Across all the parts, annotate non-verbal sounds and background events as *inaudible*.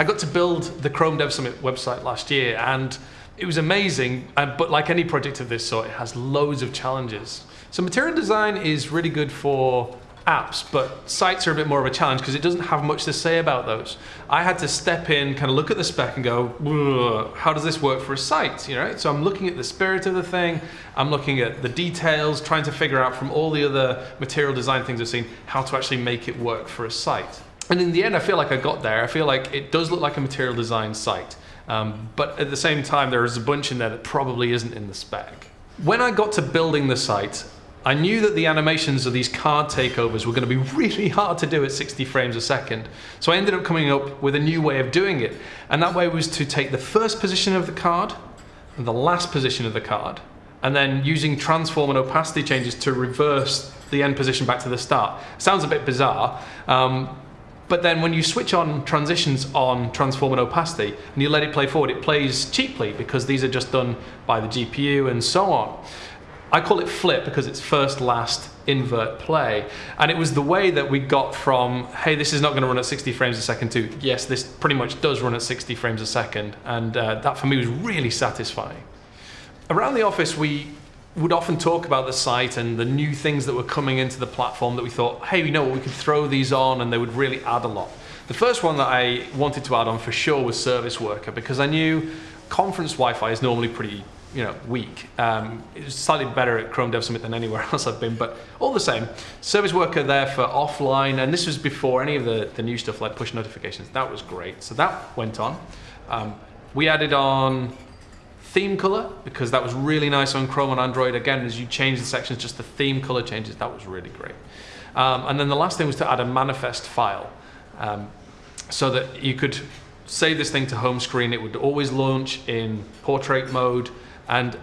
I got to build the Chrome Dev Summit website last year and it was amazing, uh, but like any project of this sort, it has loads of challenges. So material design is really good for apps, but sites are a bit more of a challenge because it doesn't have much to say about those. I had to step in, kind of look at the spec and go, how does this work for a site? You know, so I'm looking at the spirit of the thing, I'm looking at the details, trying to figure out from all the other material design things I've seen how to actually make it work for a site. And in the end, I feel like I got there. I feel like it does look like a material design site. Um, but at the same time, there is a bunch in there that probably isn't in the spec. When I got to building the site, I knew that the animations of these card takeovers were going to be *laughs* really hard to do at 60 frames a second. So I ended up coming up with a new way of doing it. And that way was to take the first position of the card and the last position of the card, and then using transform and opacity changes to reverse the end position back to the start. Sounds a bit bizarre, um, but then when you switch on transitions on transform and opacity and you let it play forward, it plays cheaply because these are just done by the GPU and so on. I call it flip because it's first, last, invert, play. And it was the way that we got from, hey, this is not going to run at 60 frames a second to, yes, this pretty much does run at 60 frames a second. And uh, that for me was really satisfying. Around the office, we would often talk about the site and the new things that were coming into the platform that we thought, hey, you know what, we could throw these on and they would really add a lot. The first one that I wanted to add on for sure was Service Worker because I knew conference Wi-Fi is normally pretty you know, weak. Um, it was slightly better at Chrome Dev Summit than anywhere *laughs* else I've been, but all the same, Service Worker there for offline, and this was before any of the, the new stuff like push notifications. That was great. So that went on. Um, we added on theme color because that was really nice on Chrome and Android. Again, as you change the sections, just the theme color changes. That was really great. Um, and then the last thing was to add a manifest file um, so that you could save this thing to home screen. It would always launch in portrait mode. And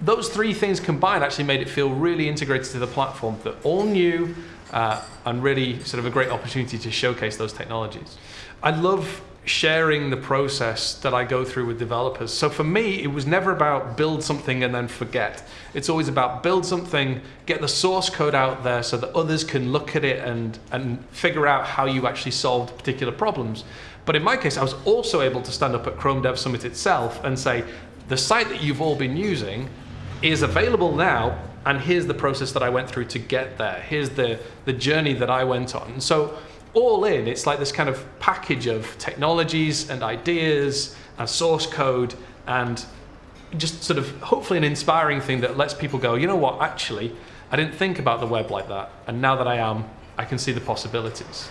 those three things combined actually made it feel really integrated to the platform that all new uh, and really sort of a great opportunity to showcase those technologies. I love sharing the process that I go through with developers. So for me, it was never about build something and then forget. It's always about build something, get the source code out there so that others can look at it and, and figure out how you actually solved particular problems. But in my case, I was also able to stand up at Chrome Dev Summit itself and say, the site that you've all been using is available now and here's the process that I went through to get there. Here's the, the journey that I went on. So all in, it's like this kind of package of technologies and ideas and source code and just sort of hopefully an inspiring thing that lets people go, you know what, actually, I didn't think about the web like that. And now that I am, I can see the possibilities.